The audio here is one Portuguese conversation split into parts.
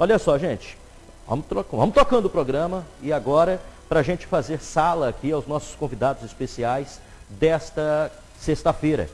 Olha só, gente, vamos, vamos tocando o programa e agora, para a gente fazer sala aqui aos nossos convidados especiais desta sexta-feira.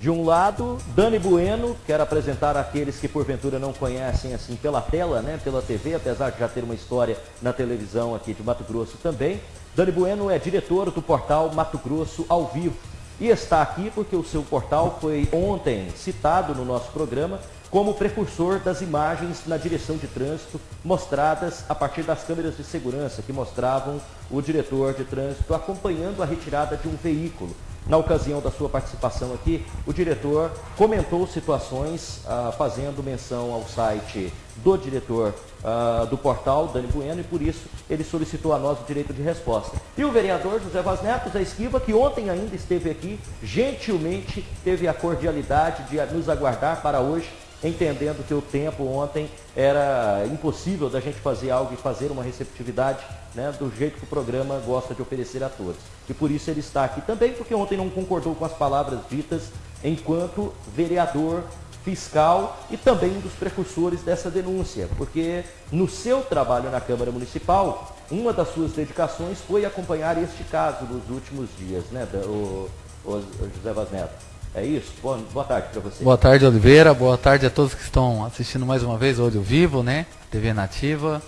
De um lado, Dani Bueno, quero apresentar aqueles que porventura não conhecem assim pela tela, né, pela TV, apesar de já ter uma história na televisão aqui de Mato Grosso também. Dani Bueno é diretor do portal Mato Grosso ao vivo e está aqui porque o seu portal foi ontem citado no nosso programa como precursor das imagens na direção de trânsito mostradas a partir das câmeras de segurança que mostravam o diretor de trânsito acompanhando a retirada de um veículo na ocasião da sua participação aqui, o diretor comentou situações ah, fazendo menção ao site do diretor ah, do portal, Dani Bueno, e por isso ele solicitou a nós o direito de resposta. E o vereador José Vaz Neto, Zé Esquiva, que ontem ainda esteve aqui, gentilmente teve a cordialidade de nos aguardar para hoje entendendo que o tempo ontem era impossível da gente fazer algo e fazer uma receptividade né, do jeito que o programa gosta de oferecer a todos. E por isso ele está aqui também, porque ontem não concordou com as palavras ditas enquanto vereador fiscal e também um dos precursores dessa denúncia, porque no seu trabalho na Câmara Municipal, uma das suas dedicações foi acompanhar este caso nos últimos dias, né, o, o José Vaz Neto. É isso? Boa, boa tarde para você. Boa tarde, Oliveira. Boa tarde a todos que estão assistindo mais uma vez Olho Vivo, né? TV Nativa.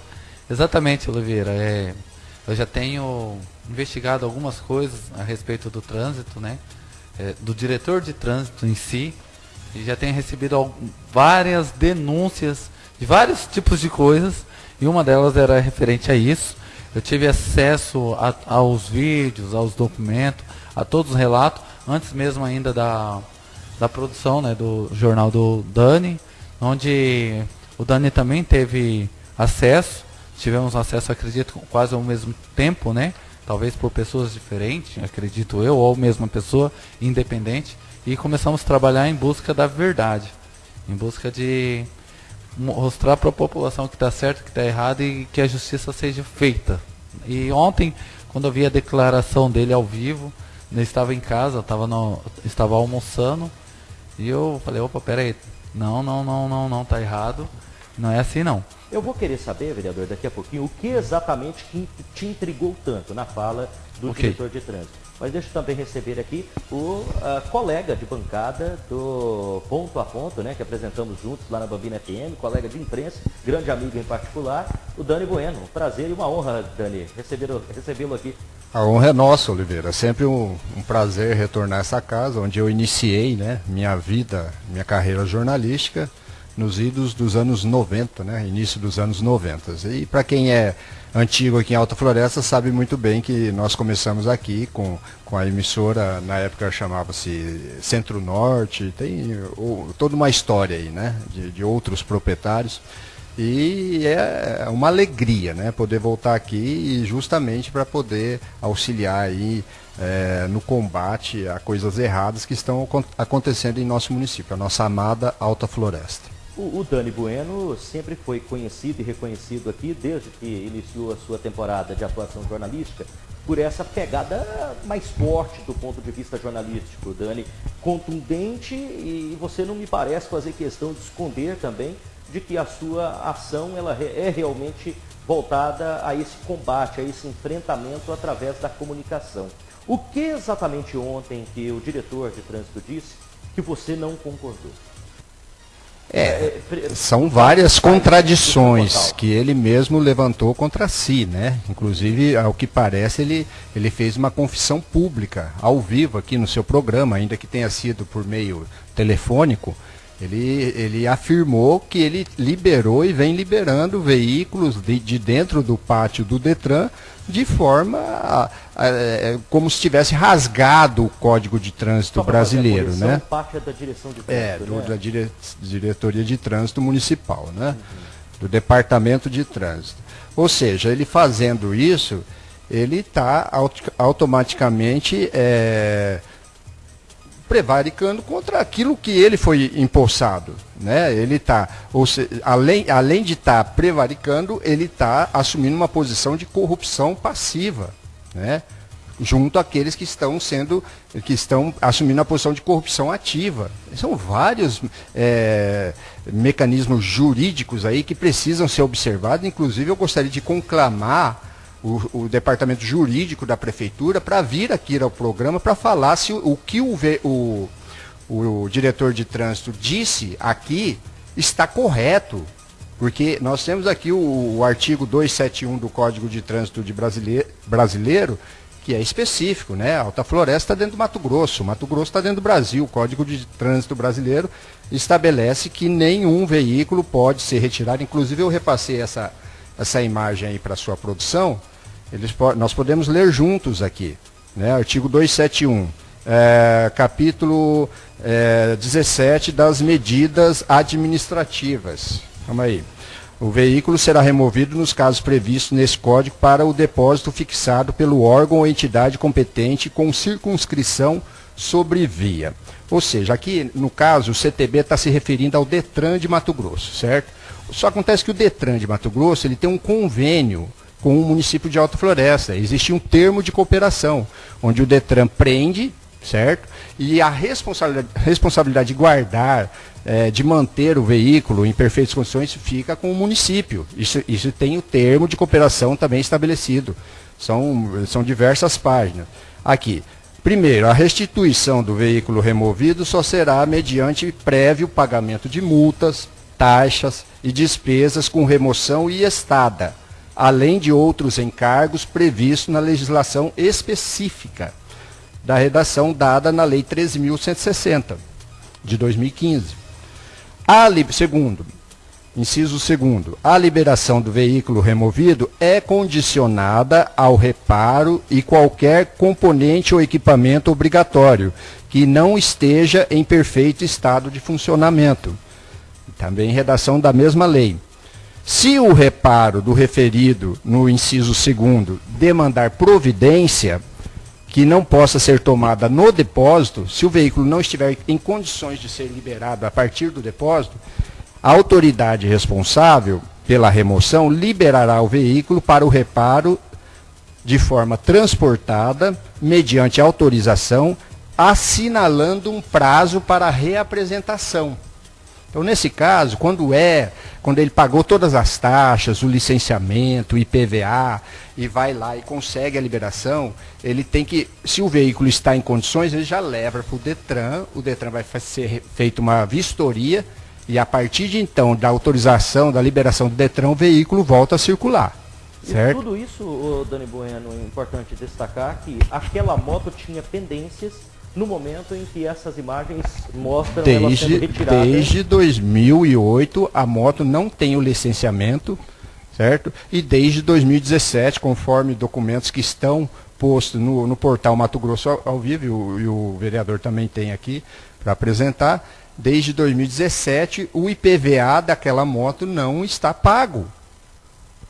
Exatamente, Oliveira. É, eu já tenho investigado algumas coisas a respeito do trânsito, né? É, do diretor de trânsito em si. E já tenho recebido várias denúncias de vários tipos de coisas. E uma delas era referente a isso. Eu tive acesso a, aos vídeos, aos documentos, a todos os relatos antes mesmo ainda da, da produção né, do jornal do Dani, onde o Dani também teve acesso, tivemos acesso, acredito, quase ao mesmo tempo, né? Talvez por pessoas diferentes, acredito eu, ou mesma pessoa, independente, e começamos a trabalhar em busca da verdade, em busca de mostrar para a população que está certo, que está errado e que a justiça seja feita. E ontem, quando eu vi a declaração dele ao vivo, eu estava em casa, estava no, estava almoçando e eu falei, opa, peraí, não, não, não, não, não, tá errado. Não é assim não. Eu vou querer saber, vereador, daqui a pouquinho, o que exatamente te intrigou tanto na fala do okay. diretor de trânsito. Mas deixa eu também receber aqui o colega de bancada do Ponto a Ponto, né, que apresentamos juntos lá na Bambina FM, colega de imprensa, grande amigo em particular, o Dani Bueno. Um prazer e uma honra, Dani, recebê-lo aqui. A honra é nossa, Oliveira. Sempre um, um, prazer retornar a essa casa, onde eu iniciei né, minha vida, minha carreira jornalística nos idos dos anos 90, né, início dos anos 90. E para quem é antigo aqui em Alta Floresta sabe muito bem que nós começamos aqui com, com a emissora, na época chamava-se Centro Norte, tem ou, toda uma história aí, né, de, de outros proprietários. E é uma alegria, né, poder voltar aqui justamente para poder auxiliar aí é, no combate a coisas erradas que estão acontecendo em nosso município, a nossa amada Alta Floresta. O, o, Dani Bueno sempre foi conhecido e reconhecido aqui, desde que iniciou a sua temporada de atuação jornalística, por essa pegada mais forte do ponto de vista jornalístico. Dani, contundente e você não me parece fazer questão de esconder também de que a sua ação ela é realmente voltada a esse combate, a esse enfrentamento através da comunicação. O que exatamente ontem que o diretor de trânsito disse que você não concordou? É, são várias contradições que ele mesmo levantou contra si, né? Inclusive, ao que parece, ele, ele fez uma confissão pública, ao vivo, aqui no seu programa, ainda que tenha sido por meio telefônico. Ele, ele afirmou que ele liberou e vem liberando veículos de, de dentro do pátio do Detran de forma a, a, é, como se tivesse rasgado o Código de Trânsito brasileiro, né? Parte da direção de é, trânsito, é, do, né? da dire, diretoria de trânsito municipal, né? Uhum. Do departamento de trânsito. Ou seja, ele fazendo isso, ele está automaticamente é, prevaricando contra aquilo que ele foi empossado. Né? Ele está, além, além de estar tá prevaricando, ele está assumindo uma posição de corrupção passiva. Né? junto àqueles que estão sendo, que estão assumindo a posição de corrupção ativa. São vários é, mecanismos jurídicos aí que precisam ser observados. Inclusive, eu gostaria de conclamar o, o departamento jurídico da prefeitura para vir aqui ao programa para falar se o, o que o, o, o diretor de trânsito disse aqui está correto. Porque nós temos aqui o, o, artigo 271 do Código de Trânsito de brasileiro, brasileiro, que é específico, né? Alta Floresta está dentro do Mato Grosso, Mato Grosso está dentro do Brasil. O Código de Trânsito brasileiro estabelece que nenhum veículo pode ser retirado. Inclusive eu repassei essa, essa imagem aí para a sua produção. Eles, nós podemos ler juntos aqui, né? Artigo 271, é, capítulo é, 17 das medidas administrativas. Calma aí. O veículo será removido nos casos previstos nesse código para o depósito fixado pelo órgão ou entidade competente com circunscrição sobre via. Ou seja, aqui no caso o CTB está se referindo ao Detran de Mato Grosso, certo? Só acontece que o Detran de Mato Grosso ele tem um convênio com o município de Alta Floresta. Existe um termo de cooperação, onde o Detran prende, certo? E a responsabilidade, responsabilidade de guardar é, de manter o veículo em perfeitas condições fica com o município. Isso, isso tem o termo de cooperação também estabelecido. São, são diversas páginas. Aqui. Primeiro, a restituição do veículo removido só será mediante prévio pagamento de multas, taxas e despesas com remoção e estada, além de outros encargos previstos na legislação específica da redação dada na Lei 13.160, de 2015. A, segundo, inciso segundo, a liberação do veículo removido é condicionada ao reparo e qualquer componente ou equipamento obrigatório que não esteja em perfeito estado de funcionamento. Também redação da mesma lei. Se o reparo do referido no inciso segundo demandar providência, que não possa ser tomada no depósito, se o veículo não estiver em condições de ser liberado a partir do depósito, a autoridade responsável pela remoção liberará o veículo para o reparo de forma transportada, mediante autorização, assinalando um prazo para reapresentação. Então, nesse caso, quando é, quando ele pagou todas as taxas, o licenciamento, o IPVA, e vai lá e consegue a liberação, ele tem que, se o veículo está em condições, ele já leva para o Detran, o Detran vai ser feita uma vistoria, e a partir de então, da autorização, da liberação do Detran, o veículo volta a circular. Certo? E tudo isso, Dani Bueno, é importante destacar que aquela moto tinha pendências no momento em que essas imagens mostram desde, ela sendo retirada. Desde 2008 a moto não tem o licenciamento, certo? E desde 2017, conforme documentos que estão postos no, no portal Mato Grosso ao, ao vivo, e o, e o vereador também tem aqui para apresentar, desde 2017 o IPVA daquela moto não está pago.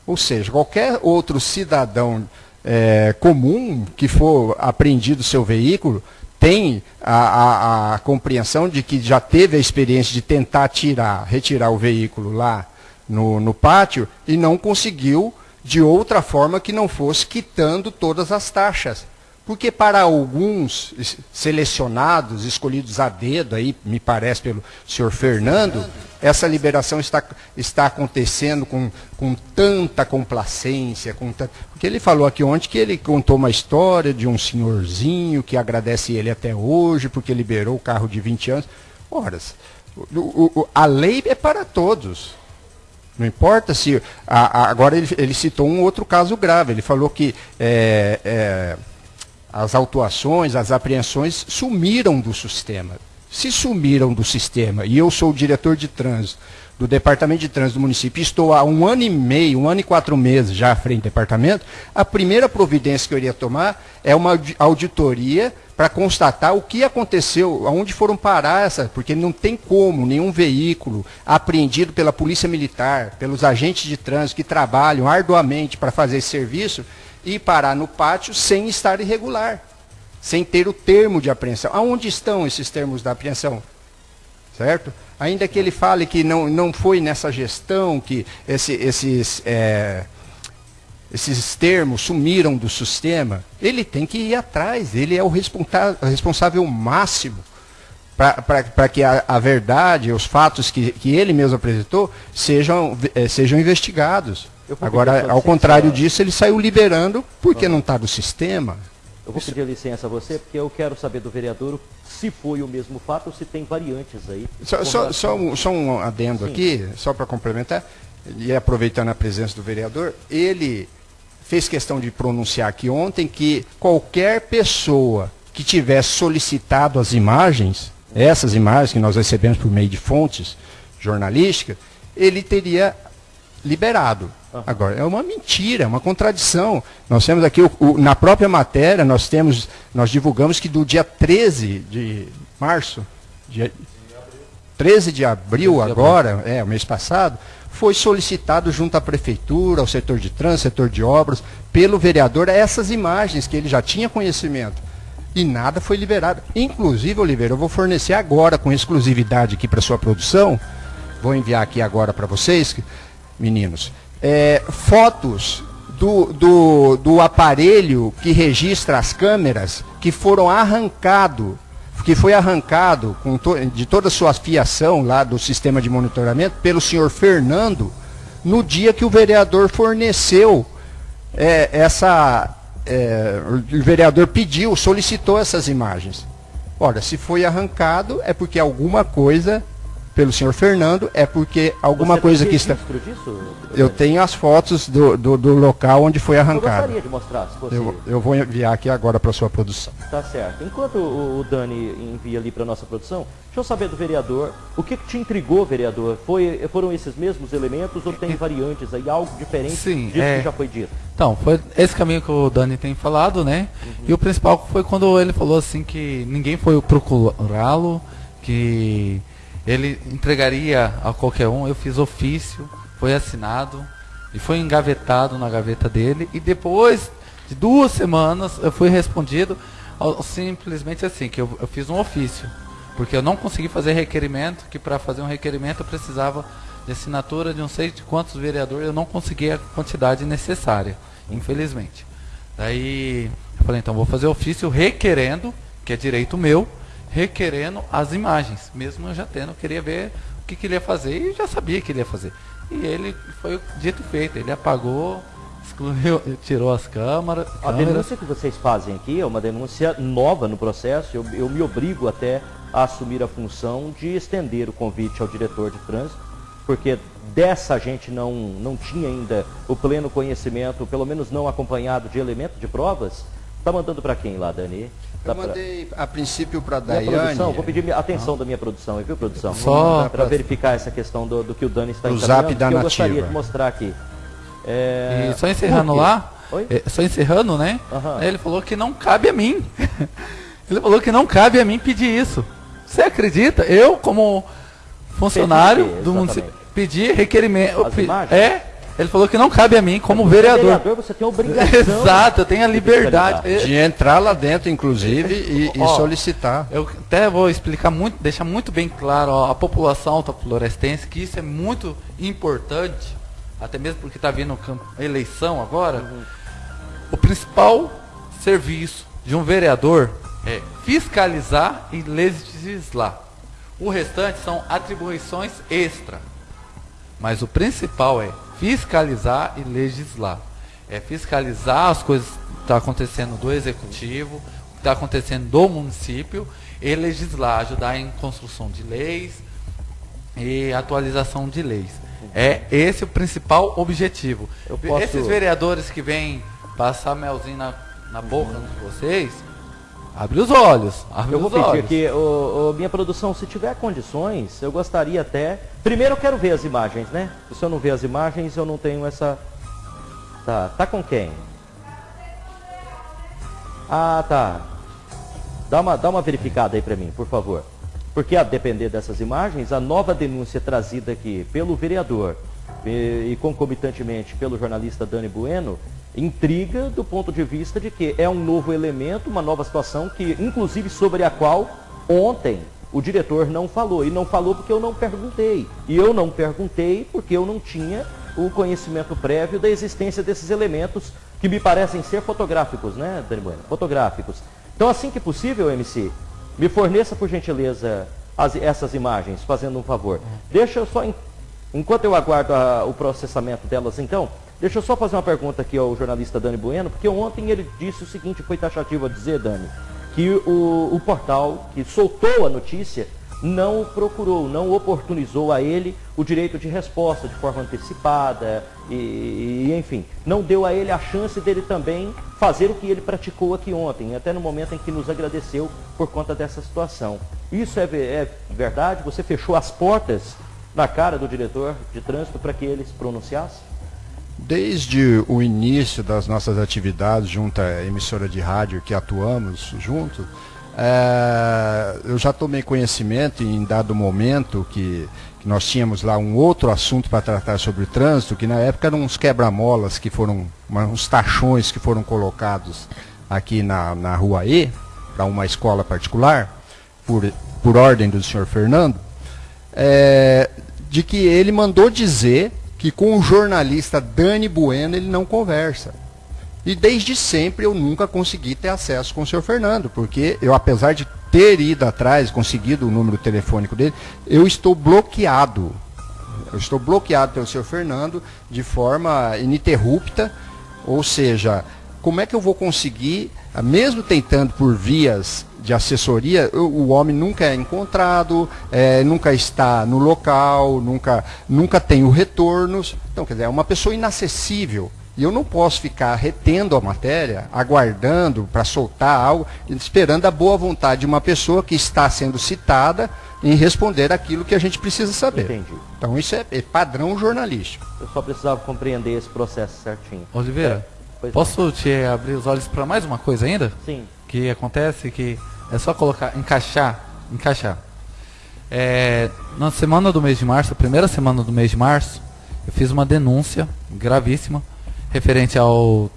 Ou seja, qualquer outro cidadão é, comum que for apreendido seu veículo, tem a, a, a, compreensão de que já teve a experiência de tentar tirar, retirar o veículo lá no, no pátio e não conseguiu de outra forma que não fosse quitando todas as taxas. Porque para alguns selecionados, escolhidos a dedo, aí, me parece pelo senhor Fernando, essa liberação está, está acontecendo com, com tanta complacência, com porque ele falou aqui ontem que ele contou uma história de um senhorzinho que agradece ele até hoje, porque liberou o carro de 20 anos. Ora, a lei é para todos. Não importa se. A, a, agora ele, ele, citou um outro caso grave. Ele falou que é, é, as autuações, as apreensões sumiram do sistema. Se sumiram do sistema, e eu sou o diretor de trânsito do Departamento de Trânsito do município, estou há um ano e meio, um ano e quatro meses já à frente do departamento, a primeira providência que eu iria tomar é uma auditoria para constatar o que aconteceu, aonde foram parar essa, porque não tem como nenhum veículo apreendido pela Polícia Militar, pelos agentes de trânsito que trabalham arduamente para fazer esse serviço, e parar no pátio sem estar irregular, sem ter o termo de apreensão. Aonde estão esses termos da apreensão? Certo? Ainda que ele fale que não, não foi nessa gestão que esse, esses, é, esses termos sumiram do sistema, ele tem que ir atrás, ele é o responsável máximo para que a, a, verdade, os fatos que, que ele mesmo apresentou, sejam, eh, sejam investigados. Agora, ao contrário disso, ele saiu liberando porque não está no sistema. Eu vou pedir licença a você, porque eu quero saber do vereador se foi o mesmo fato ou se tem variantes aí. Só, só, só, um, só um adendo Sim. aqui, só para complementar, e aproveitando a presença do vereador, ele fez questão de pronunciar aqui ontem que qualquer pessoa que tivesse solicitado as imagens, essas imagens que nós recebemos por meio de fontes jornalísticas, ele teria liberado. Agora, é uma mentira, é uma contradição. Nós temos aqui, o, o, na própria matéria, nós temos, nós divulgamos que do dia 13 de março, dia 13 de abril agora, é, o mês passado, foi solicitado junto à prefeitura, ao setor de trânsito, setor de obras, pelo vereador, essas imagens que ele já tinha conhecimento. E nada foi liberado. Inclusive, Oliveira, eu vou fornecer agora com exclusividade aqui para sua produção, vou enviar aqui agora para vocês, meninos, é, fotos do, do, do aparelho que registra as câmeras que foram arrancado, que foi arrancado to, de toda a sua fiação lá do sistema de monitoramento pelo senhor Fernando no dia que o vereador forneceu é, essa. É, o vereador pediu, solicitou essas imagens. Ora, se foi arrancado, é porque alguma coisa pelo senhor Fernando é porque alguma Você coisa que está. Disso, eu tenho as fotos do, do, do, local onde foi arrancado. Eu gostaria de mostrar, se fosse... eu, eu vou enviar aqui agora para sua produção. Tá certo. Enquanto o, o Dani envia ali para nossa produção, deixa eu saber do vereador, o que, que te intrigou, vereador? Foi, foram esses mesmos elementos ou tem variantes aí, algo diferente Sim, disso é... que já foi dito? Então, foi esse caminho que o Dani tem falado, né? Uhum. E o principal foi quando ele falou assim que ninguém foi procurá-lo, que ele entregaria a qualquer um. Eu fiz ofício, foi assinado e foi engavetado na gaveta dele. E depois de duas semanas eu fui respondido simplesmente assim, que eu, eu fiz um ofício. Porque eu não consegui fazer requerimento, que para fazer um requerimento eu precisava de assinatura de não sei de quantos vereadores, eu não consegui a quantidade necessária, infelizmente. Daí eu falei, então vou fazer ofício requerendo, que é direito meu, requerendo as imagens, mesmo eu já tendo, eu queria ver o que, que ele ia fazer e já sabia que ele ia fazer. E ele foi dito e feito, ele apagou, excluiu, tirou as câmeras. A denúncia que vocês fazem aqui é uma denúncia nova no processo, eu, eu me obrigo até a assumir a função de estender o convite ao diretor de trânsito, porque dessa gente não, não tinha ainda o pleno conhecimento, pelo menos não acompanhado de elemento de provas. Está mandando para quem lá, Dani? Eu mandei a princípio para a Daiane. vou pedir atenção da minha produção, viu, produção? Só para verificar essa questão do, do, que o Dani está encaminhando, zap da que eu gostaria de mostrar aqui. É... só encerrando lá, é, só encerrando, né? Uhum. Ele falou que não cabe a mim. Ele falou que não cabe a mim pedir isso. Você acredita? Eu, como funcionário do município, pedi requerimento. É, ele falou que não cabe a mim, como vereador. vereador. Você tem a obrigação. Exato, eu tenho a liberdade. De entrar lá dentro, inclusive, e, e ó, solicitar. Eu até vou explicar muito, deixar muito bem claro ó, a população autoflorestense que isso é muito importante, até mesmo porque está vindo eleição agora. Uhum. O principal serviço de um vereador é fiscalizar e legislar. O restante são atribuições extra. Mas o principal é fiscalizar e legislar. É fiscalizar as coisas que estão tá acontecendo do executivo, o que está acontecendo do município, e legislar, ajudar em construção de leis e atualização de leis. É esse o principal objetivo. Posso... Esses vereadores que vêm passar melzinho na, na boca de vocês, Abre os olhos. Abre eu vou pedir olhos. aqui, minha produção, se tiver condições, eu gostaria até. Primeiro eu quero ver as imagens, né? Se eu não ver as imagens, eu não tenho essa. Tá, tá com quem? Ah, tá. Dá uma, dá uma verificada aí para mim, por favor. Porque a depender dessas imagens, a nova denúncia trazida aqui pelo vereador e, e concomitantemente pelo jornalista Dani Bueno, intriga do ponto de vista de que é um novo elemento, uma nova situação que, inclusive, sobre a qual ontem o diretor não falou. E não falou porque eu não perguntei. E eu não perguntei porque eu não tinha o conhecimento prévio da existência desses elementos que me parecem ser fotográficos, né, Dani Bueno? Fotográficos. Então, assim que possível, MC, Me forneça, por gentileza, as, essas imagens, fazendo um favor. Deixa eu só, enquanto eu aguardo a, o processamento delas, então, deixa eu só fazer uma pergunta aqui ao jornalista Dani Bueno, porque ontem ele disse o seguinte, foi taxativo a dizer, Dani, que o, o portal que soltou a notícia não procurou, não oportunizou a ele o direito de resposta de forma antecipada e, e, enfim, não deu a ele a chance dele também fazer o que ele praticou aqui ontem, até no momento em que nos agradeceu por conta dessa situação. Isso é, é verdade? Você fechou as portas na cara do diretor de trânsito para que ele se pronunciasse? Desde o início das nossas atividades junto à emissora de rádio que atuamos juntos, é, eu já tomei conhecimento em dado momento que, que nós tínhamos lá um outro assunto para tratar sobre o trânsito, que na época eram uns quebra-molas que foram, uns tachões que foram colocados aqui na, na rua E, para uma escola particular, por, por ordem do senhor Fernando, é, de que ele mandou dizer que com o jornalista Dani Bueno ele não conversa. E desde sempre eu nunca consegui ter acesso com o senhor Fernando, porque eu, apesar de ter ido atrás, conseguido o número telefônico dele, eu estou bloqueado. Eu estou bloqueado pelo senhor Fernando de forma ininterrupta, ou seja, como é que eu vou conseguir, mesmo tentando por vias de assessoria, o homem nunca é encontrado, é, nunca está no local, nunca, nunca tem o retornos. Então, quer dizer, é uma pessoa inacessível. E eu não posso ficar retendo a matéria, aguardando para soltar algo, esperando a boa vontade de uma pessoa que está sendo citada em responder aquilo que a gente precisa saber. Entendi. Então isso é, é padrão jornalístico. Eu só precisava compreender esse processo certinho. Oliveira, é, posso não. te abrir os olhos para mais uma coisa ainda? Sim. Que acontece que é só colocar, encaixar, encaixar. É, na semana do mês de março, primeira semana do mês de março, eu fiz uma denúncia gravíssima referente ao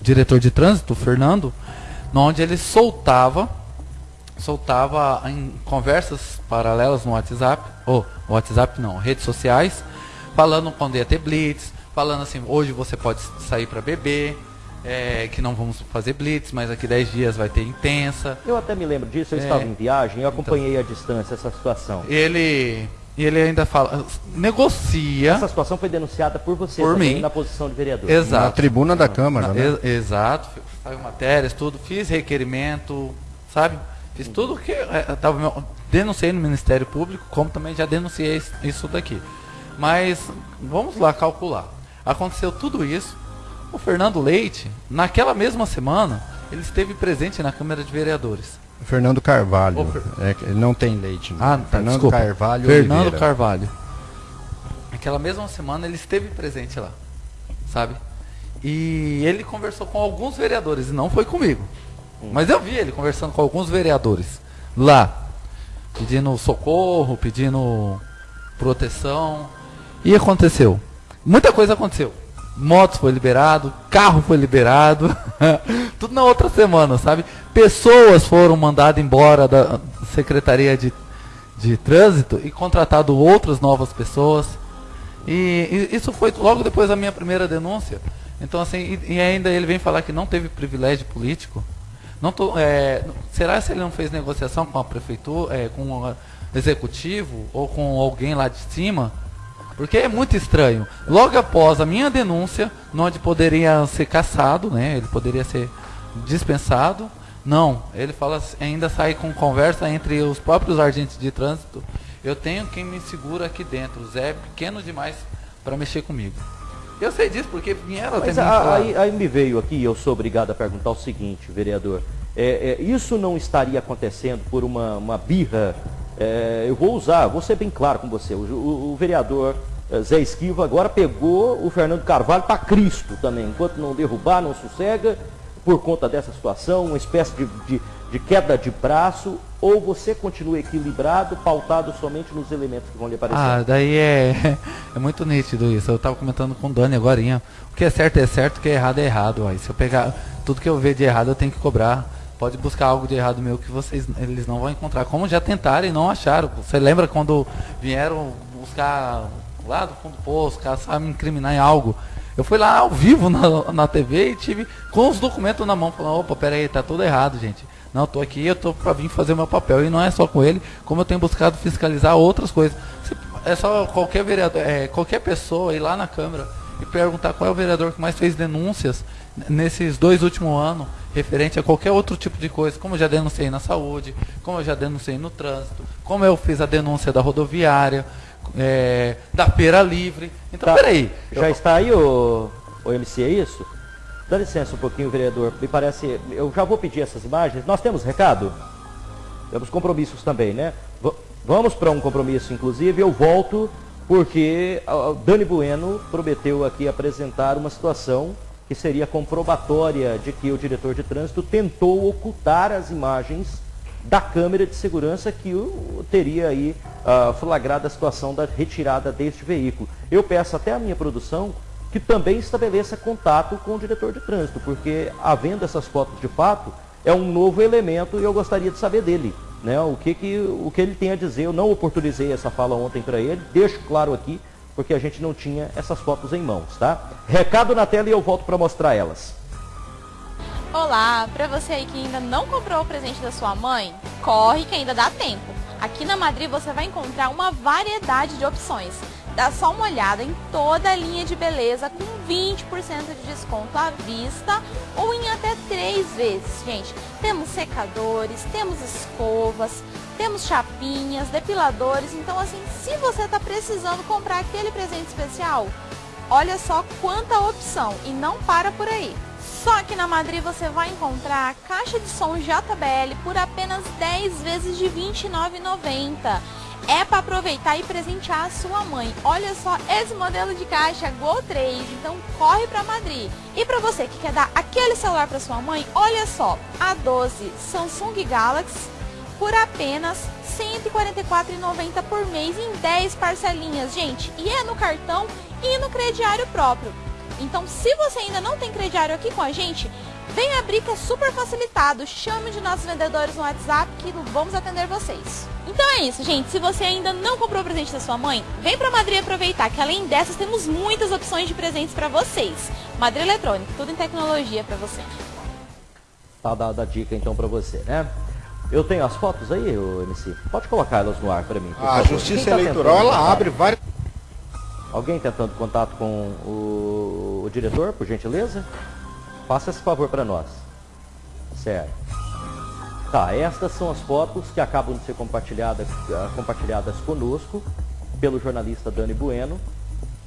diretor de trânsito, Fernando, onde ele soltava soltava em conversas paralelas no WhatsApp, ou WhatsApp não, redes sociais, falando quando ia ter blitz, falando assim, hoje você pode sair para beber, é, que não vamos fazer blitz, mas aqui 10 dias vai ter intensa. Eu até me lembro disso, eu é, estava em viagem, eu acompanhei então, à distância essa situação. Ele e ele ainda fala, negocia. Essa situação foi denunciada por você por mim. na posição de vereador. Exato. Na tribuna da Câmara, na, né? Ex exato. Saiu matérias, tudo. Fiz requerimento, sabe? Fiz tudo que. É, tava, denunciei no Ministério Público, como também já denunciei isso daqui. Mas vamos lá calcular. Aconteceu tudo isso. O Fernando Leite, naquela mesma semana, ele esteve presente na Câmara de Vereadores. Fernando Carvalho. É, não tem leite. Né? Ah, tá, Fernando desculpa. Carvalho. Fernando Oliveira. Carvalho. Aquela mesma semana ele esteve presente lá, sabe? E ele conversou com alguns vereadores, e não foi comigo. Hum. Mas eu vi ele conversando com alguns vereadores lá, pedindo socorro, pedindo proteção. E aconteceu. Muita coisa aconteceu motos foi liberado, carro foi liberado, tudo na outra semana, sabe? Pessoas foram mandadas embora da Secretaria de, de Trânsito e contratado outras novas pessoas. E, e, isso foi logo depois da minha primeira denúncia. Então, assim, e, e ainda ele vem falar que não teve privilégio político. Não tô, é, será que ele não fez negociação com a prefeitura, é, com o executivo ou com alguém lá de cima? Porque é muito estranho. Logo após a minha denúncia, onde poderia ser caçado, né? Ele poderia ser dispensado. Não, ele fala ainda sai com conversa entre os próprios agentes de trânsito. Eu tenho quem me segura aqui dentro. O Zé é pequeno demais para mexer comigo. Eu sei disso porque vieram Mas a, aí, aí, me veio aqui, eu sou obrigado a perguntar o seguinte, vereador. É, é, isso não estaria acontecendo por uma, uma birra é, eu vou usar, vou ser bem claro com você. O, o, o vereador é, Zé Esquiva agora pegou o Fernando Carvalho para Cristo também. Enquanto não derrubar, não sossega, por conta dessa situação, uma espécie de, de, de queda de braço, ou você continua equilibrado, pautado somente nos elementos que vão lhe aparecer? Ah, daí é, é muito nítido isso. Eu estava comentando com o Dani agora. O que é certo é certo, o que é errado é errado. Se eu pegar tudo que eu ver de errado, eu tenho que cobrar pode buscar algo de errado meu que vocês eles não vão encontrar. Como já tentaram e não acharam. Você lembra quando vieram buscar lá do fundo do poço, caçar me incriminar em algo? Eu fui lá ao vivo na, na TV e tive com os documentos na mão, falando, opa, pera aí, tá tudo errado, gente. Não, estou aqui, eu estou para vir fazer meu papel. E não é só com ele, como eu tenho buscado fiscalizar outras coisas. É só qualquer vereador, é, qualquer pessoa ir lá na Câmara e perguntar qual é o vereador que mais fez denúncias nesses dois últimos anos, referente a qualquer outro tipo de coisa, como eu já denunciei na saúde, como eu já denunciei no trânsito, como eu fiz a denúncia da rodoviária, é, da feira livre. Então, tá. peraí. Já eu... está aí o, o MC, é isso? Dá licença um pouquinho, vereador. Me parece. Eu já vou pedir essas imagens. Nós temos recado? Temos compromissos também, né? V vamos para um compromisso, inclusive. Eu volto porque o Dani Bueno prometeu aqui apresentar uma situação que seria comprobatória de que o diretor de trânsito tentou ocultar as imagens da câmera de segurança que o, teria aí uh, flagrado a situação da retirada deste veículo. Eu peço até a minha produção que também estabeleça contato com o diretor de trânsito, porque havendo essas fotos de fato, é um novo elemento e eu gostaria de saber dele. Né, o, que, que, o que ele tem a dizer, eu não oportunizei essa fala ontem para ele, deixo claro aqui, porque a gente não tinha essas fotos em mãos, tá? Recado na tela e eu volto para mostrar elas. Olá, para você aí que ainda não comprou o presente da sua mãe, corre que ainda dá tempo. Aqui na Madrid você vai encontrar uma variedade de opções. Dá só uma olhada em toda a linha de beleza com 20% de desconto à vista ou em até três vezes, gente. Temos secadores, temos escovas, temos chapinhas, depiladores. Então, assim, se você está precisando comprar aquele presente especial, olha só quanta opção e não para por aí. Só que na Madrid você vai encontrar a caixa de som JBL por apenas 10 vezes de R$ 29,90 é para aproveitar e presentear a sua mãe. Olha só esse modelo de caixa Go 3, então corre para Madrid. E para você que quer dar aquele celular para sua mãe, olha só, a 12 Samsung Galaxy por apenas R$ 144,90 por mês em 10 parcelinhas, gente. E é no cartão e no crediário próprio. Então, se você ainda não tem crediário aqui com a gente, vem abrir que é super facilitado. Chame de nossos vendedores no WhatsApp que vamos atender vocês. Então é isso, gente. Se você ainda não comprou o presente da sua mãe, vem pra Madrid aproveitar que além dessas temos muitas opções de presentes para vocês. Madrid Eletrônica, tudo em tecnologia para você. Tá dada a dica então para você, né? Eu tenho as fotos aí, o MC. Pode colocar elas no ar para mim. A Justiça tá Eleitoral ela abre várias. Alguém tentando contato com o, o diretor, por gentileza? Faça esse favor para nós. Certo. Tá, estas são as fotos que acabam de ser compartilhadas, ah, compartilhadas conosco pelo jornalista Dani Bueno,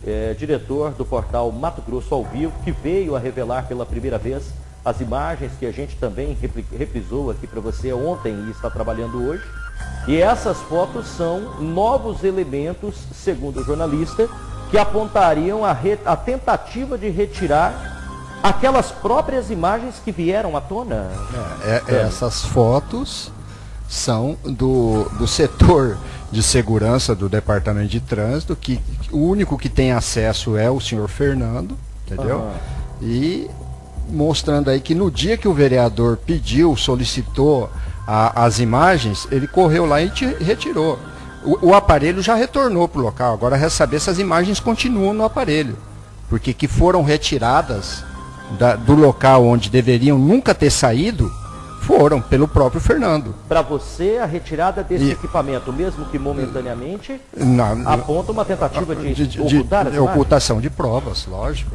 é, diretor do portal Mato Grosso ao Vivo, que veio a revelar pela primeira vez as imagens que a gente também reprisou aqui para você ontem e está trabalhando hoje. E essas fotos são novos elementos, segundo o jornalista, que apontariam a, a tentativa de retirar aquelas próprias imagens que vieram à tona? É, é, essas fotos são do, do setor de segurança do Departamento de Trânsito, que o único que tem acesso é o senhor Fernando, entendeu? Uhum. E mostrando aí que no dia que o vereador pediu, solicitou a, as imagens, ele correu lá e retirou. O, o aparelho já retornou para o local, agora resta saber se as imagens continuam no aparelho. Porque que foram retiradas da, do local onde deveriam nunca ter saído foram pelo próprio Fernando. Para você, a retirada desse e, equipamento, mesmo que momentaneamente, aponta uma tentativa de, de, de ocultar de, ocultação de provas, lógico.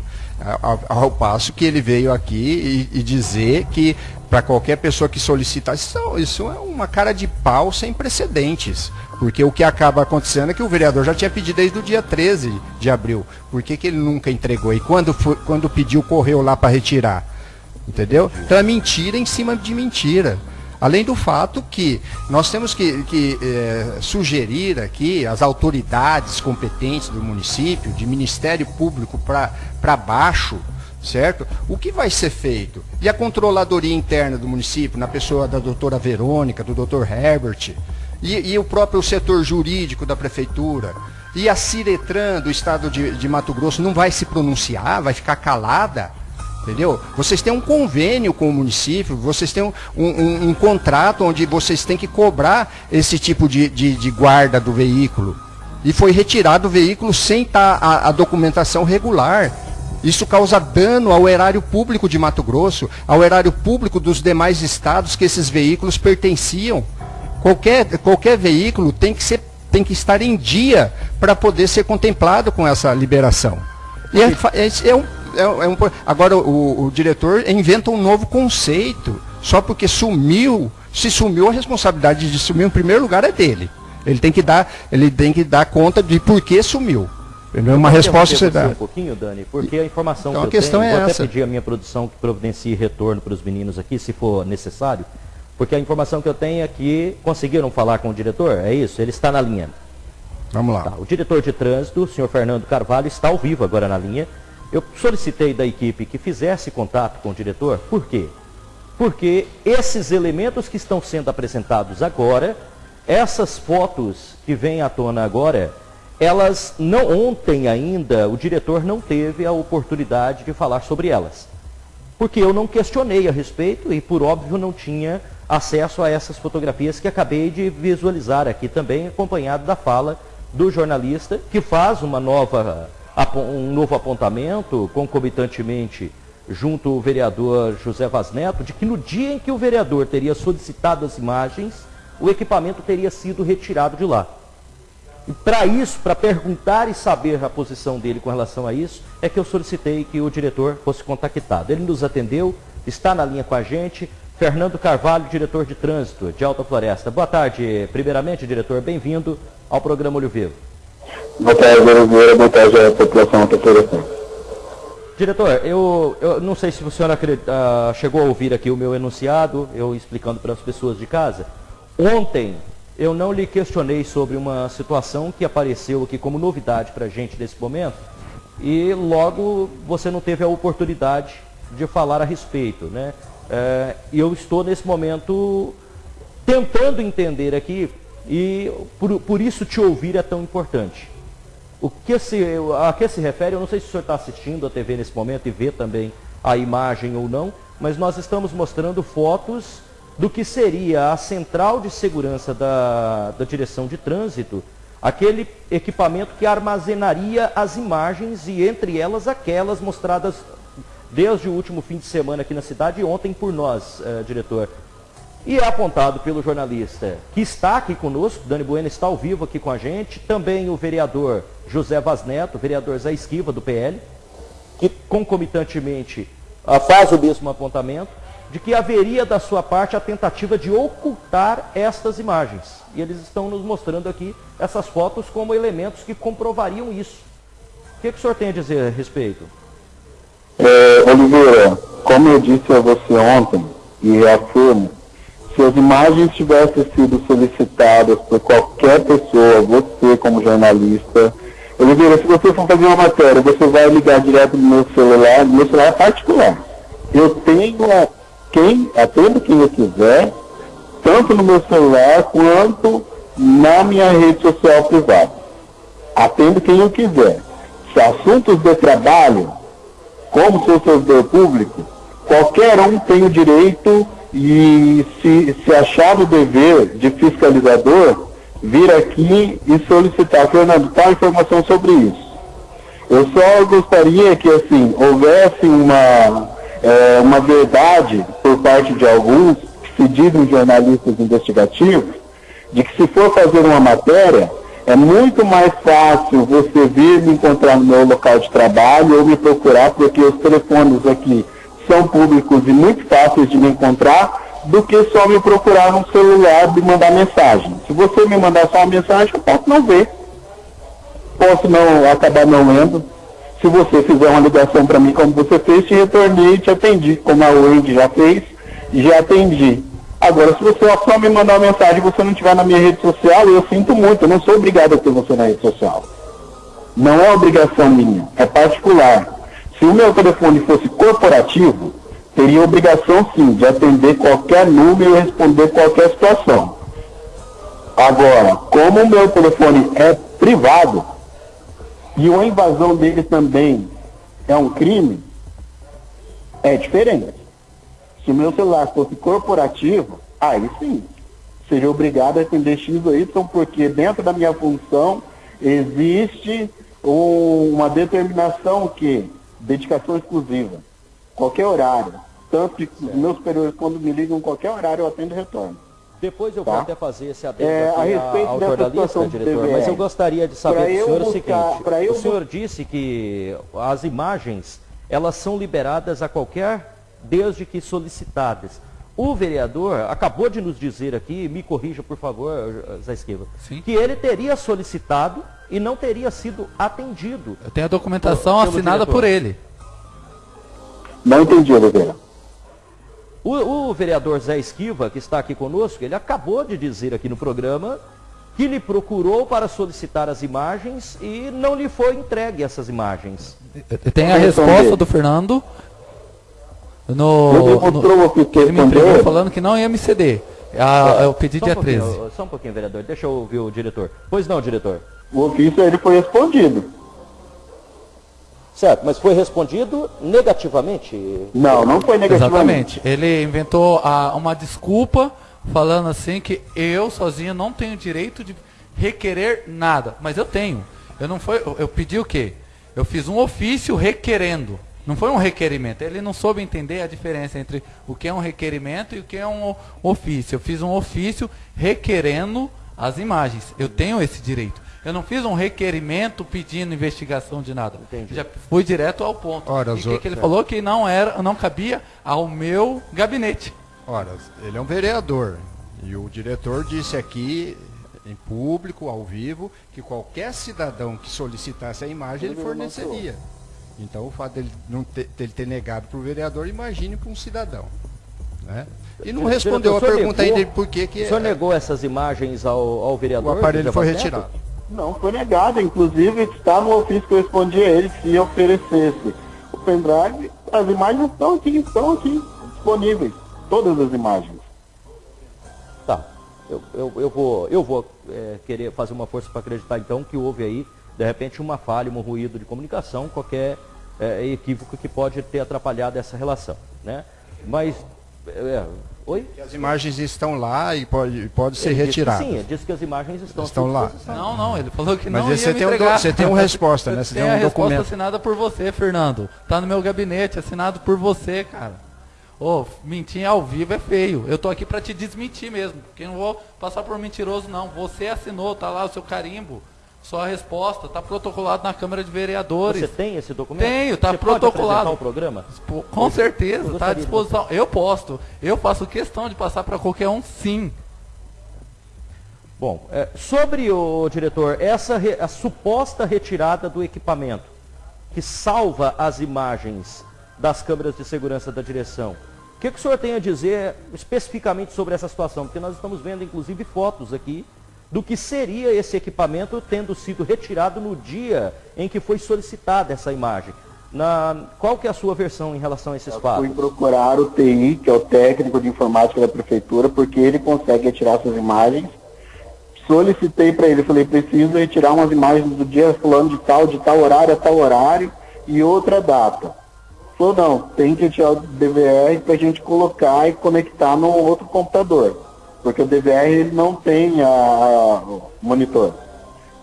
Ao, ao, passo que ele veio aqui e, e dizer que para qualquer pessoa que solicitar, isso, isso é uma cara de pau sem precedentes. Porque o que acaba acontecendo é que o vereador já tinha pedido desde o dia 13 de abril. Por que, que ele nunca entregou? E quando, quando pediu, correu lá para retirar? Entendeu? Então é mentira em cima de mentira. Além do fato que nós temos que, que é, sugerir aqui as autoridades competentes do município, de Ministério Público para baixo, certo? O que vai ser feito? E a controladoria interna do município, na pessoa da doutora Verônica, do doutor Herbert, e, e, o próprio setor jurídico da prefeitura, e a Ciretran do estado de, de Mato Grosso não vai se pronunciar, vai ficar calada, entendeu? Vocês têm um convênio com o município, vocês têm um, um, um contrato onde vocês têm que cobrar esse tipo de, de, de, guarda do veículo. E foi retirado o veículo sem estar tá a, a documentação regular. Isso causa dano ao erário público de Mato Grosso, ao erário público dos demais estados que esses veículos pertenciam. Qualquer, qualquer veículo tem que, ser, tem que estar em dia para poder ser contemplado com essa liberação. E é, é, é, um, é, é um, agora o, o diretor inventa um novo conceito. Só porque sumiu, se sumiu, a responsabilidade de sumir em primeiro lugar é dele. Ele tem que dar, ele tem que dar conta de por que sumiu. Não é uma resposta você dá. um pouquinho, Dani, porque a informação então, que a questão tenho, é vou essa. até pedir a minha produção que providencie retorno para os meninos aqui, se for necessário, porque a informação que eu tenho é que conseguiram falar com o diretor, é isso? Ele está na linha. Vamos lá. Tá, o diretor de trânsito, o senhor Fernando Carvalho, está ao vivo agora na linha. Eu solicitei da equipe que fizesse contato com o diretor, por quê? Porque esses elementos que estão sendo apresentados agora, essas fotos que vêm à tona agora, elas não ontem ainda o diretor não teve a oportunidade de falar sobre elas. Porque eu não questionei a respeito e por óbvio não tinha acesso a essas fotografias que acabei de visualizar aqui também, acompanhado da fala do jornalista que faz uma nova um novo apontamento concomitantemente junto ao vereador José Vaz Neto, de que no dia em que o vereador teria solicitado as imagens, o equipamento teria sido retirado de lá. E para isso, para perguntar e saber a posição dele com relação a isso, é que eu solicitei que o diretor fosse contactado. Ele nos atendeu, está na linha com a gente. Fernando Carvalho, diretor de trânsito de Alta Floresta. Boa tarde, primeiramente, diretor, bem-vindo ao programa Olho Vivo. Boa tarde, Oliveira. Boa tarde à população Alta Floresta. Diretor, eu, eu não sei se o senhor uh, chegou a ouvir aqui o meu enunciado, eu explicando para as pessoas de casa. Ontem, eu não lhe questionei sobre uma situação que apareceu aqui como novidade para a gente nesse momento e logo você não teve a oportunidade de falar a respeito. Né? É, eu estou nesse momento tentando entender aqui e por, por isso te ouvir é tão importante. O que se, a que se refere, eu não sei se o senhor está assistindo a TV nesse momento e vê também a imagem ou não, mas nós estamos mostrando fotos do que seria a central de segurança da, da direção de trânsito, aquele equipamento que armazenaria as imagens e entre elas aquelas mostradas desde o último fim de semana aqui na cidade e ontem por nós, eh, diretor. E é apontado pelo jornalista que está aqui conosco, Dani Bueno está ao vivo aqui com a gente, também o vereador José Vaz Neto, vereador Zé Esquiva do PL, que concomitantemente ah, faz o mesmo apontamento de que haveria da sua parte a tentativa de ocultar estas imagens. E eles estão nos mostrando aqui essas fotos como elementos que comprovariam isso. O que, que o senhor tem a dizer a respeito? É, Oliveira, como eu disse a você ontem, e reafirmo, se as imagens tivessem sido solicitadas por qualquer pessoa, você como jornalista, Oliveira, se você for fazer uma matéria, você vai ligar direto no meu celular, meu celular é particular. Eu tenho quem, atendo quem eu quiser, tanto no meu celular quanto na minha rede social privada. Atendo quem eu quiser. Se assuntos de trabalho, como sou servidor público, qualquer um tem o direito e se, se achar o dever de fiscalizador, vir aqui e solicitar, Fernando, tal informação sobre isso. Eu só gostaria que assim houvesse uma é, uma verdade por parte de alguns, que se dizem jornalistas investigativos, de que se for fazer uma matéria, é muito mais fácil você vir me encontrar no meu local de trabalho ou me procurar, porque os telefones aqui são públicos e muito fáceis de me encontrar, do que só me procurar no celular e mandar mensagem. Se você me mandar só uma mensagem, eu posso não ver. Posso não acabar não lendo se você fizer uma ligação para mim como você fez, te retornei e te atendi, como a Wendy já fez, já atendi. Agora, se você só me mandar uma mensagem e você não estiver na minha rede social, eu sinto muito, eu não sou obrigado a ter você na rede social. Não é obrigação minha, é particular. Se o meu telefone fosse corporativo, teria obrigação sim de atender qualquer número e responder qualquer situação. Agora, como o meu telefone é privado, e uma invasão dele também é um crime, é diferente. Se o meu celular fosse corporativo, aí sim, seria obrigado a atender X ou Y, porque dentro da minha função existe uma determinação que dedicação exclusiva. Qualquer horário. Tanto que os meus superiores, quando me ligam qualquer horário, eu atendo e retorno. Depois eu Tá. vou até fazer esse adendo É, aqui a respeito ao dessa jornalista, diretor, mas eu gostaria de saber Pra do senhor o buscar- seguinte. pra eu o senhor disse que as imagens, elas são liberadas a qualquer, desde que solicitadas. O vereador acabou de nos dizer aqui, me corrija por favor, Zé Esquiva, Sim. que ele teria solicitado e não teria sido atendido. Eu tenho a documentação Pelo assinada diretor. por ele. Não entendi, Oliveira. O, o vereador Zé Esquiva, que está aqui conosco, ele acabou de dizer aqui no programa que lhe procurou para solicitar as imagens e não lhe foi entregue essas imagens. Tem a resposta do Fernando. Ele No, no- ele me entregou falando que não ia me ceder. Ah, eu pedi um dia pouquinho, 13. Só um pouquinho, vereador. Deixa eu ouvir o diretor. Pois não, diretor. O ofício ele foi respondido. Certo, mas foi respondido negativamente. Não, não foi negativamente. Exatamente. Ele inventou ah, uma desculpa falando assim que eu sozinho não tenho direito de requerer nada. Mas eu tenho. Eu não foi, eu, eu pedi o quê? Eu fiz um ofício requerendo. Não foi um requerimento. Ele não soube entender a diferença entre o que é um requerimento e o que é um ofício. Eu fiz um ofício requerendo as imagens. Eu tenho esse direito. Eu não fiz um requerimento pedindo investigação de nada. Entendi. Já fui direto ao ponto. Ora, e o que, que ele é. falou que não era, não cabia ao meu gabinete. Ora, ele é um vereador. E o diretor disse aqui, em público, ao vivo, que qualquer cidadão que solicitasse a imagem, ele forneceria. Então, o fato dele, não ter, dele ter negado para o vereador, imagine para um cidadão. Né? E não respondeu o a pergunta negou- ainda de por que, que O senhor é- negou essas imagens ao, ao o vereador? aparelho José foi Neto? retirado. Não, foi negado. Inclusive, está no ofício que eu respondi a ele se oferecesse o pendrive, as imagens estão aqui, estão aqui, disponíveis. Todas as imagens. Tá. Eu, eu, eu vou, eu vou é, querer fazer uma força para acreditar então que houve aí, de repente, uma falha, um ruído de comunicação, qualquer é, equívoco que pode ter atrapalhado essa relação. Né? Mas. é, oi? Que As imagens estão lá e pode, pode ser Ele que retiradas. Sim, ele disse que as imagens estão, Estão lá. Não, não, ele falou que Mas não ia você tem um você tem uma resposta, né? Você tem tem um a resposta documento. assinada por você, Fernando. Tá no meu gabinete, assinado por você, cara. Ô, mentir ao vivo é feio. Eu tô aqui pra te desmentir mesmo, porque eu não vou passar por mentiroso não. Você assinou, tá lá o seu carimbo, sua resposta, tá protocolado na Câmara de Vereadores. Você tem esse documento? Tenho, tá Você pode protocolado. apresentar o programa? Com certeza, Eu tá à disposição. Eu posto. Eu faço questão de passar para qualquer um, sim. Bom, é, sobre o diretor, essa re- a suposta retirada do equipamento que salva as imagens das câmeras de segurança da direção, o que, que o senhor tem a dizer especificamente sobre essa situação? Porque nós estamos vendo inclusive fotos aqui do que seria esse equipamento tendo sido retirado no dia em que foi solicitada essa imagem. Na, qual que é a sua versão em relação a esses Fui fatos? procurar o TI, que é o técnico de informática da prefeitura, porque ele consegue retirar essas imagens. Solicitei para ele, falei, preciso retirar umas imagens do dia fulano de tal, de tal horário a tal horário e outra data. Falou, não, tem que retirar o DVR para a gente colocar e conectar no outro computador. Porque o DVR ele não tem a, a- monitor.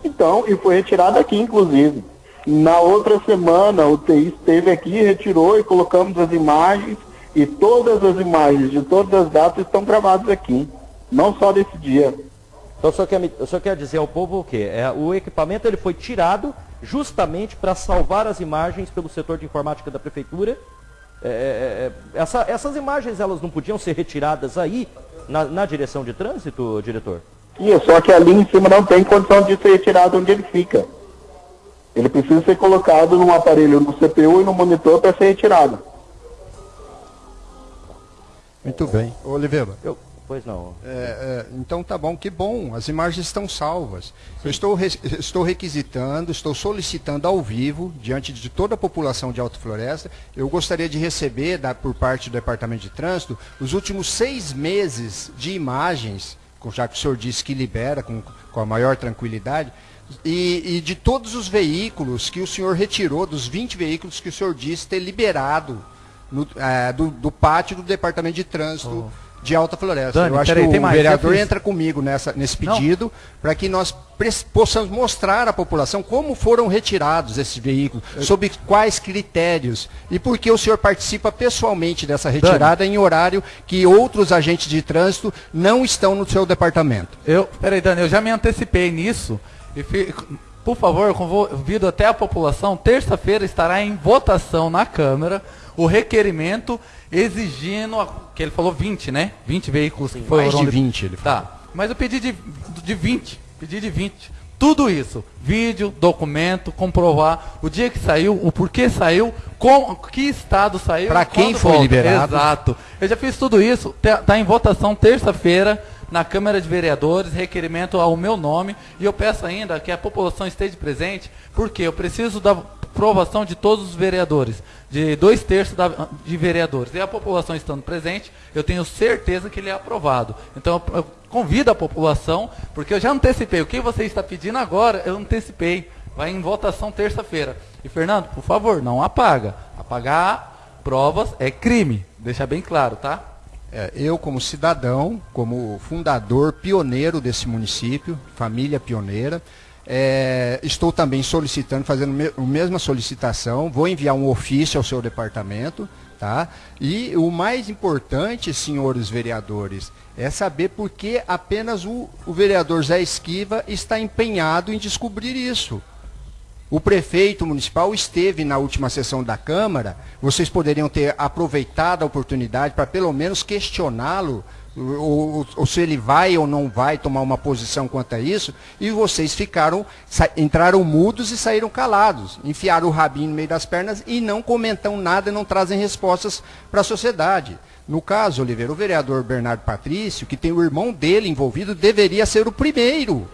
Então, e foi retirado aqui, inclusive. Na outra semana, o TI esteve aqui, retirou e colocamos as imagens. E todas as imagens de todas as datas estão gravadas aqui. Não só desse dia. Então o senhor quer, o senhor quer dizer ao povo o quê? É, o equipamento ele foi tirado justamente para salvar as imagens pelo setor de informática da prefeitura. É, é, é, essa- essas imagens elas não podiam ser retiradas aí na, na direção de trânsito, diretor? E só que ali em cima não tem condição de ser retirado onde ele fica. Ele precisa ser colocado num aparelho no CPU e no monitor para ser retirado. Muito bem. Oliveira. Eu, pois não. É, é, então tá bom, que bom, as imagens estão salvas. Eu estou, re- estou requisitando, estou solicitando ao vivo, diante de toda a população de Alto Floresta, eu gostaria de receber, da- por parte do Departamento de Trânsito, os últimos seis meses de imagens, com- já que o senhor disse que libera com, com a maior tranquilidade, e, e de todos os veículos que o senhor retirou, dos 20 veículos que o senhor disse ter liberado no- eh, do, do pátio do Departamento de Trânsito de Alta Floresta. Dani, eu acho peraí, que o mais, vereador eu entra comigo nessa, nesse pedido para que nós possamos mostrar à população como foram retirados esses veículos, sob quais critérios e por que o senhor participa pessoalmente dessa retirada em horário que outros agentes de trânsito não estão no seu departamento. Eu, peraí, Dani, eu já me antecipei nisso. E fi- por favor, eu convido até a população. Terça-feira estará em votação na Câmara o requerimento exigindo, que ele falou 20, né? 20 veículos que mais de foram- 20 ele falou. Tá, mas eu pedi de, de 20, pedi de 20. Tudo isso, vídeo, documento, comprovar o dia que saiu, o porquê saiu, com que estado saiu. Pra e quem foi volta. liberado. Exato. Eu já fiz tudo isso, está em votação terça-feira na Câmara de Vereadores, requerimento ao meu nome, e eu peço ainda que a população esteja presente, porque eu preciso da aprovação de todos os vereadores, de dois terços da- de vereadores. E a população estando presente, eu tenho certeza que ele é aprovado. Então eu, convido a população, porque eu já antecipei. O que você está pedindo agora, eu antecipei. Vai em votação terça-feira. E Fernando, por favor, não apaga. Apagar provas é crime. Deixa bem claro, tá? É, eu, como cidadão, como fundador, pioneiro desse município, família pioneira, é, estou também solicitando, fazendo a mesma solicitação, vou enviar um ofício ao seu departamento, tá? E o mais importante, senhores vereadores, é saber por que apenas o, o vereador Zé Esquiva está empenhado em descobrir isso. O prefeito municipal esteve na última sessão da Câmara, vocês poderiam ter aproveitado a oportunidade para pelo menos questioná-lo, ou, ou- se ele vai ou não vai tomar uma posição quanto a isso, e vocês ficaram, entraram mudos e saíram calados, enfiaram o rabinho no meio das pernas e não comentam nada, não trazem respostas para a sociedade. No caso, Oliveira, o vereador Bernardo Patrício, que tem o irmão dele envolvido, deveria ser o primeiro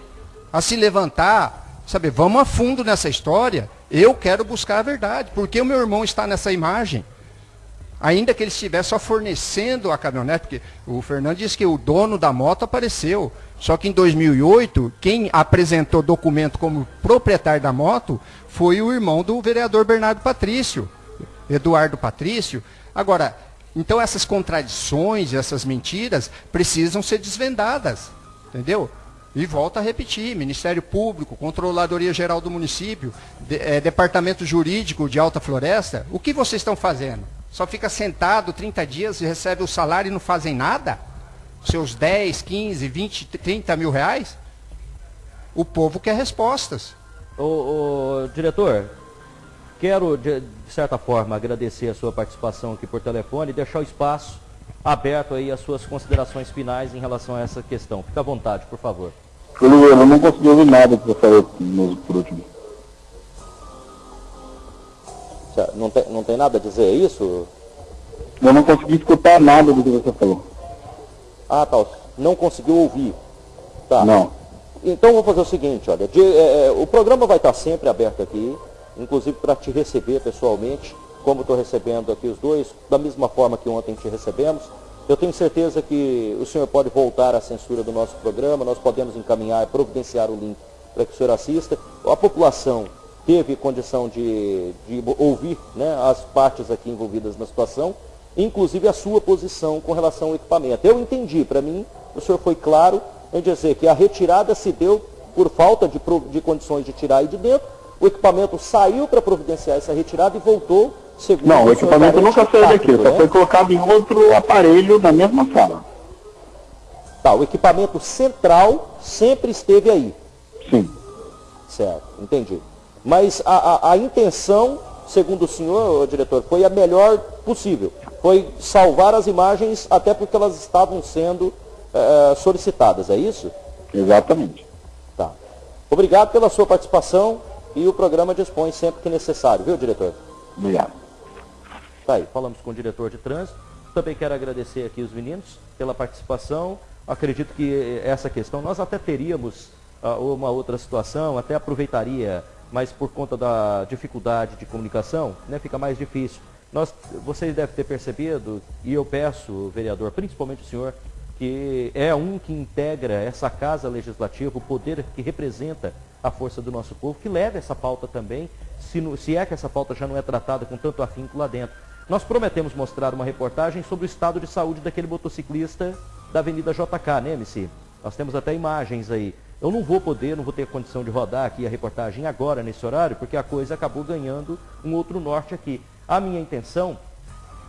a se levantar, saber, vamos a fundo nessa história. Eu quero buscar a verdade. Porque o meu irmão está nessa imagem? Ainda que ele estivesse só fornecendo a caminhonete, porque o Fernando disse que o dono da moto apareceu. Só que em 2008, quem apresentou documento como proprietário da moto foi o irmão do vereador Bernardo Patrício, Eduardo Patrício. Agora, então essas contradições, essas mentiras precisam ser desvendadas, entendeu? E volta a repetir, Ministério Público, Controladoria Geral do Município, de- eh, Departamento Jurídico de Alta Floresta, o que vocês estão fazendo? Só fica sentado 30 dias e recebe o salário e não fazem nada? Seus 10, 15, 20, 30 mil reais? O povo quer respostas. Ô, ô, diretor, quero, de, de certa forma, agradecer a sua participação aqui por telefone e deixar o espaço aberto aí às suas considerações finais em relação a essa questão. Fica à vontade, por favor. Eu não consegui ouvir nada que você falou por último. Não tem, não tem nada a dizer isso? Eu não consegui escutar nada do que você falou. Ah, tá. Não conseguiu ouvir. Tá. Não. Então vou fazer o seguinte, olha, de- é, é, o programa vai estar sempre aberto aqui, inclusive para te receber pessoalmente, como estou recebendo aqui os dois, da mesma forma que ontem te recebemos. Eu tenho certeza que o senhor pode voltar à censura do nosso programa, nós podemos encaminhar, providenciar o link para que o senhor assista. A população teve condição de, de ouvir né, as partes aqui envolvidas na situação, inclusive a sua posição com relação ao equipamento. Eu entendi, para mim, o senhor foi claro em dizer que a retirada se deu por falta de, de condições de tirar aí de dentro, o equipamento saiu para providenciar essa retirada e voltou, segundo Não, o senhor equipamento nunca saiu daqui, só né? foi colocado em outro aparelho na mesma sala. Tá, o equipamento central sempre esteve aí. Sim. Certo, entendi. Mas a, a, a intenção, segundo o senhor, diretor, foi a melhor possível. Foi salvar as imagens até porque elas estavam sendo eh, solicitadas, é isso? Exatamente. Tá. Obrigado pela sua participação e o programa dispõe sempre que necessário, viu, diretor? Obrigado. Tá aí, falamos com o diretor de trânsito. Também quero agradecer aqui os meninos pela participação. Acredito que essa questão, nós até teríamos ah, uma outra situação, até aproveitaria, mas por conta da dificuldade de comunicação, né, fica mais difícil. Nós, vocês devem ter percebido, e eu peço, vereador, principalmente o senhor, que é um que integra essa casa legislativa, o poder que representa a força do nosso povo, que leva essa pauta também, se, no- se é que essa pauta já não é tratada com tanto afinco lá dentro. Nós prometemos mostrar uma reportagem sobre o estado de saúde daquele motociclista da Avenida JK, né, MC? Nós temos até imagens aí. Eu não vou poder, não vou ter condição de rodar aqui a reportagem agora, nesse horário, porque a coisa acabou ganhando um outro norte aqui. A minha intenção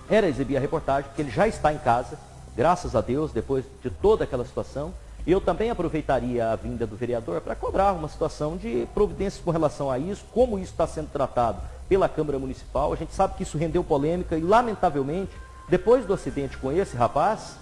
era exibir a reportagem, porque ele já está em casa, graças a Deus, depois de toda aquela situação. E eu também aproveitaria a vinda do vereador para cobrar uma situação de providências com relação a isso, como isso está sendo tratado pela Câmara Municipal. A gente sabe que isso rendeu polêmica e, lamentavelmente, depois do acidente com esse rapaz,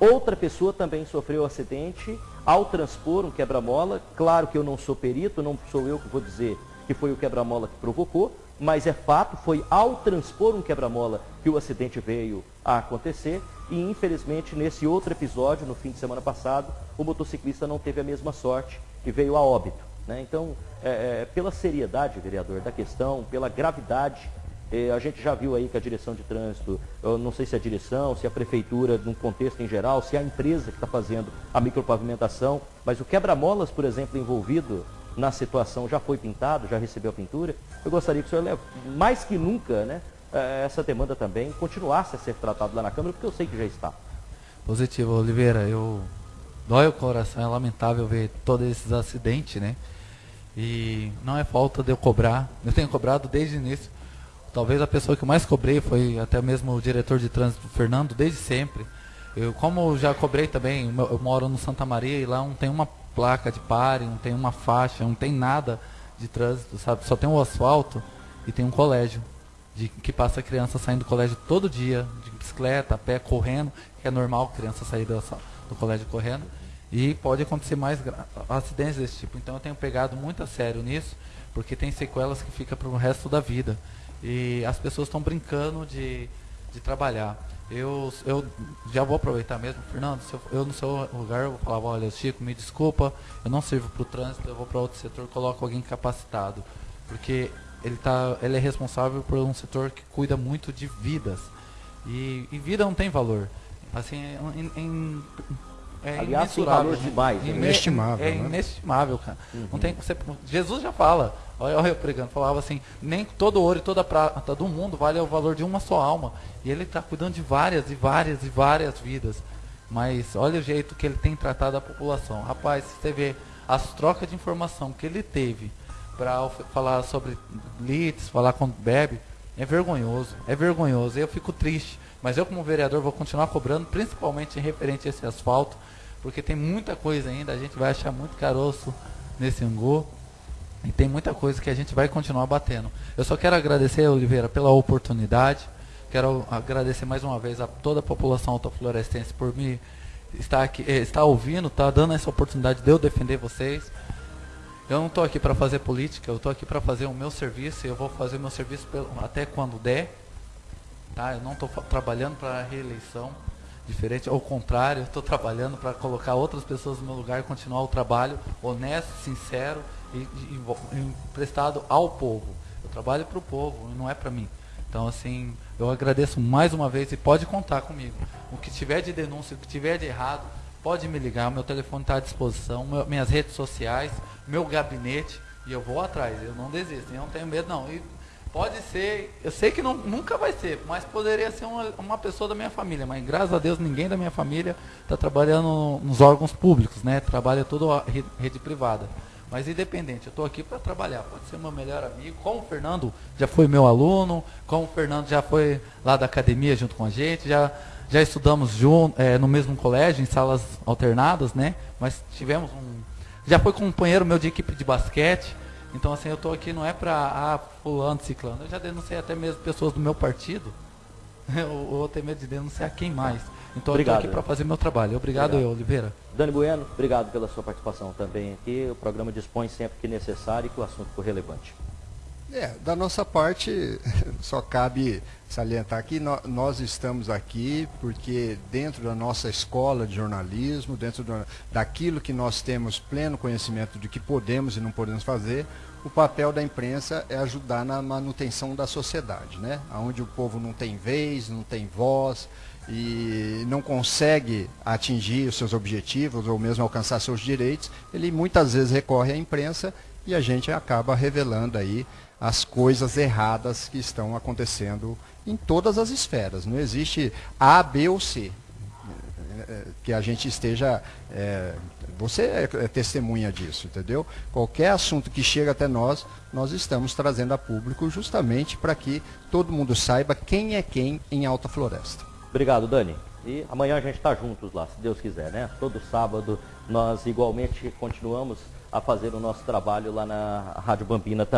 outra pessoa também sofreu acidente ao transpor um quebra-mola. Claro que eu não sou perito, não sou eu que vou dizer que foi o quebra-mola que provocou, mas é fato, foi ao transpor um quebra-mola que o acidente veio a acontecer e infelizmente nesse outro episódio, no fim de semana passado, o motociclista não teve a mesma sorte e veio a óbito. Né? Então, é, é, pela seriedade, vereador, da questão, pela gravidade a gente já viu aí que a direção de trânsito, não sei se é a direção, se é a prefeitura, num contexto em geral, se é a empresa que está fazendo a micropavimentação, mas o quebra-molas, por exemplo, envolvido na situação já foi pintado, já recebeu a pintura. Eu gostaria que o senhor, mais que nunca, né, é, essa demanda também continuasse a ser tratada lá na Câmara, porque eu sei que já está. Positivo, Oliveira. Eu dói o coração, é lamentável ver todos esses acidentes, né? E não é falta de eu cobrar. Eu tenho cobrado desde o início Talvez a pessoa que mais cobrei foi até mesmo o diretor de trânsito, Fernando, desde sempre. Eu, como já cobrei também, eu moro no Santa Maria e lá não tem uma placa de pare, não tem uma faixa, não tem nada de trânsito, sabe? Só tem o asfalto e tem um colégio de, que passa a criança saindo do colégio todo dia, de bicicleta, a pé, correndo, que é normal criança sair do, do colégio correndo. E pode acontecer mais acidentes desse tipo. Então eu tenho pegado muito a sério nisso, porque tem sequelas que ficam para o resto da vida e as pessoas estão brincando de, de trabalhar. Eu, eu já vou aproveitar mesmo, Fernando, eu, eu, no seu lugar eu vou falar, olha, Chico, me desculpa, eu não sirvo para o trânsito, eu vou para outro setor, coloco alguém capacitado. Porque ele, tá, ele é responsável por um setor que cuida muito de vidas. E, e vida não tem valor. Assim, em, em, é Aliás, tem valor demais. É inestimável. É, é inestimável, cara. Uhum. Não tem, você, Jesus já fala, olha eu pregando, falava assim, nem todo ouro e toda prata do mundo vale o valor de uma só alma. E ele está cuidando de várias e várias e várias vidas. Mas olha o jeito que ele tem tratado a população. Rapaz, você vê as trocas de informação que ele teve para falar sobre litros, falar com bebe, é vergonhoso. É vergonhoso. Eu fico triste. Mas eu, como vereador, vou continuar cobrando, principalmente em referente a esse asfalto, porque tem muita coisa ainda, a gente vai achar muito caroço nesse angu. E tem muita coisa que a gente vai continuar batendo. Eu só quero agradecer, Oliveira, pela oportunidade. Quero agradecer mais uma vez a toda a população autoflorestense por me estar aqui, eh, estar ouvindo, estar tá dando essa oportunidade de eu defender vocês. Eu não estou aqui para fazer política, eu estou aqui para fazer o meu serviço e eu vou fazer o meu serviço até quando der. Tá? Eu não estou trabalhando para reeleição diferente, ao contrário, estou trabalhando para colocar outras pessoas no meu lugar e continuar o trabalho honesto, sincero e, e, e prestado ao povo. Eu trabalho para o povo, não é para mim. Então, assim, eu agradeço mais uma vez e pode contar comigo. O que tiver de denúncia, o que tiver de errado, pode me ligar. Meu telefone está à disposição, meu, minhas redes sociais, meu gabinete, e eu vou atrás. Eu não desisto, eu não tenho medo, não. E Pode ser, eu sei que não, nunca vai ser, mas poderia ser uma, uma pessoa da minha família. Mas graças a Deus ninguém da minha família está trabalhando nos órgãos públicos, né? Trabalha tudo rede, rede privada. Mas independente, eu estou aqui para trabalhar. Pode ser meu melhor amigo, como o Fernando já foi meu aluno, como o Fernando já foi lá da academia junto com a gente, já, já estudamos junto, é, no mesmo colégio, em salas alternadas, né? Mas tivemos um. Já foi companheiro meu de equipe de basquete. Então, assim, eu estou aqui não é para, ah, fulano, ciclano. Eu já denunciei até mesmo pessoas do meu partido. eu vou ter medo de denunciar quem mais. Então, obrigado, eu estou aqui para fazer meu trabalho. Obrigado, obrigado. Eu, Oliveira. Dani Bueno, obrigado pela sua participação também aqui. O programa dispõe sempre que necessário e que o assunto for relevante. É, da nossa parte, só cabe salientar que nós estamos aqui porque dentro da nossa escola de jornalismo, dentro do, daquilo que nós temos pleno conhecimento de que podemos e não podemos fazer, o papel da imprensa é ajudar na manutenção da sociedade, né? Onde o povo não tem vez, não tem voz e não consegue atingir os seus objetivos ou mesmo alcançar seus direitos, ele muitas vezes recorre à imprensa e a gente acaba revelando aí as coisas erradas que estão acontecendo em todas as esferas. Não existe A, B ou C. Que a gente esteja. É, você é, é testemunha disso, entendeu? Qualquer assunto que chega até nós, nós estamos trazendo a público justamente para que todo mundo saiba quem é quem em Alta Floresta. Obrigado, Dani. E amanhã a gente está juntos lá, se Deus quiser, né? Todo sábado nós igualmente continuamos a fazer o nosso trabalho lá na Rádio Bambina também.